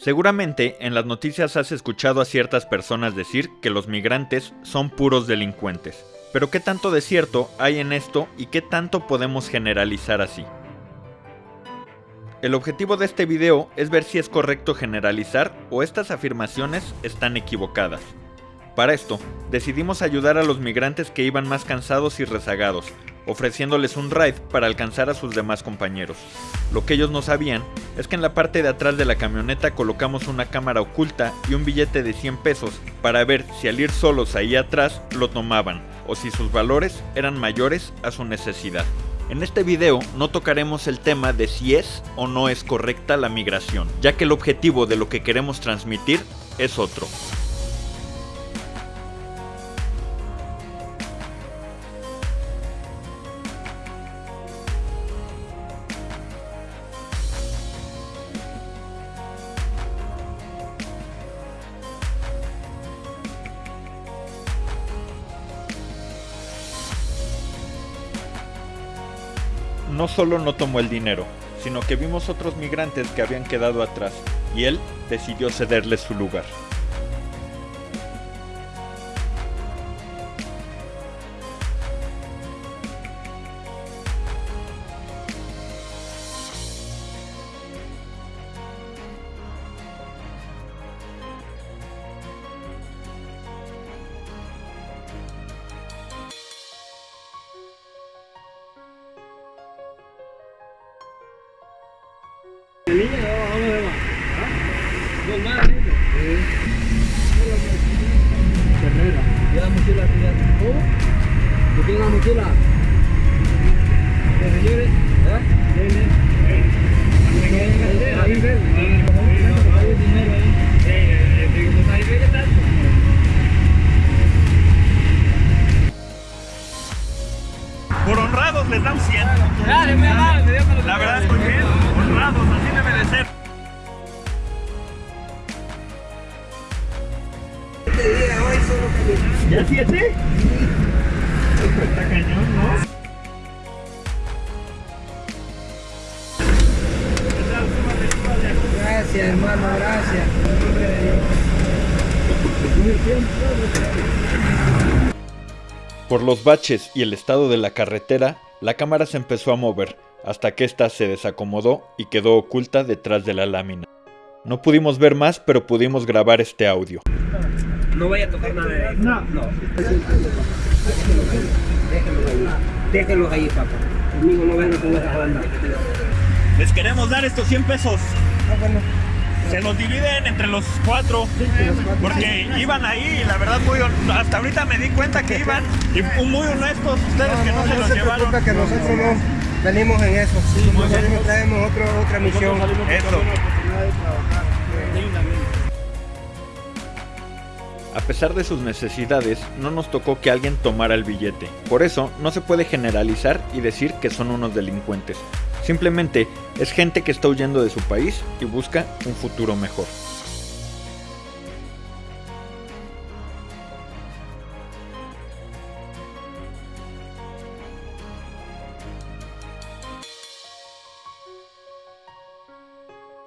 Seguramente en las noticias has escuchado a ciertas personas decir que los migrantes son puros delincuentes. Pero ¿qué tanto de cierto hay en esto y qué tanto podemos generalizar así? El objetivo de este video es ver si es correcto generalizar o estas afirmaciones están equivocadas. Para esto, decidimos ayudar a los migrantes que iban más cansados y rezagados, ofreciéndoles un ride para alcanzar a sus demás compañeros. Lo que ellos no sabían es que en la parte de atrás de la camioneta colocamos una cámara oculta y un billete de 100 pesos para ver si al ir solos ahí atrás lo tomaban o si sus valores eran mayores a su necesidad. En este video no tocaremos el tema de si es o no es correcta la migración, ya que el objetivo de lo que queremos transmitir es otro. No solo no tomó el dinero, sino que vimos otros migrantes que habían quedado atrás, y él decidió cederles su lugar. Ya la mochila, ya. ¿Cómo? ¿Tú tienes la mochila? ¿Que se lleve? ¿Eh? Ahí ven. Hay dinero ahí. Por honrados les dan 100. Dale, me da, me dio para La verdad es que ¿Ya siete? Está cañón, ¿no? Gracias, hermano, gracias. Por los baches y el estado de la carretera, la cámara se empezó a mover, hasta que ésta se desacomodó y quedó oculta detrás de la lámina. No pudimos ver más, pero pudimos grabar este audio. No vaya a tocar nada de ahí. No. No. Déjenlos ahí. Déjenlos ahí, papá. Conmigo no vengan con esa banda. Les queremos dar estos 100 pesos. Ah, bueno. Se los dividen entre los cuatro, porque iban ahí y la verdad muy hasta ahorita me di cuenta que iban y muy honestos ustedes que no, se los llevaron. que nosotros no venimos en eso. nosotros traemos otro, otra misión. Eso. A pesar de sus necesidades, no nos tocó que alguien tomara el billete. Por eso, no se puede generalizar y decir que son unos delincuentes. Simplemente es gente que está huyendo de su país y busca un futuro mejor.